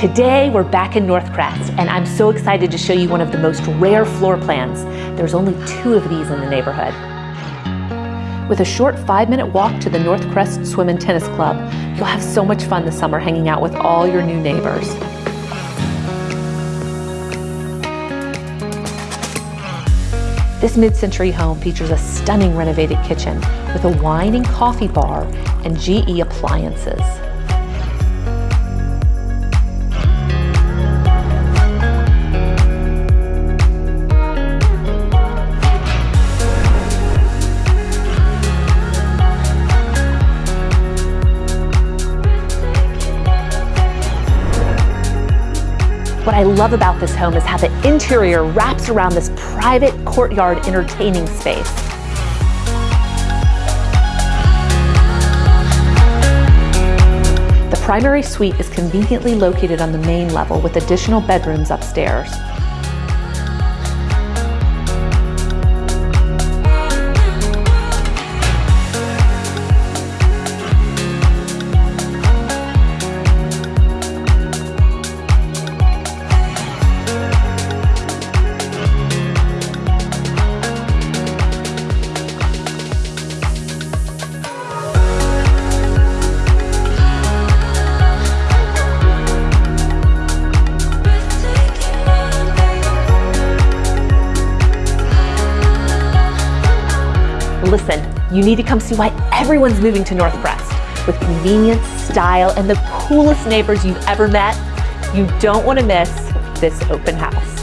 Today we're back in Northcrest, and I'm so excited to show you one of the most rare floor plans. There's only two of these in the neighborhood. With a short five minute walk to the Northcrest Swim and Tennis Club, you'll have so much fun this summer hanging out with all your new neighbors. This mid-century home features a stunning renovated kitchen with a wine and coffee bar and GE appliances. What I love about this home is how the interior wraps around this private courtyard entertaining space. The primary suite is conveniently located on the main level with additional bedrooms upstairs. Listen, you need to come see why everyone's moving to Northcrest. With convenience, style, and the coolest neighbors you've ever met, you don't want to miss this open house.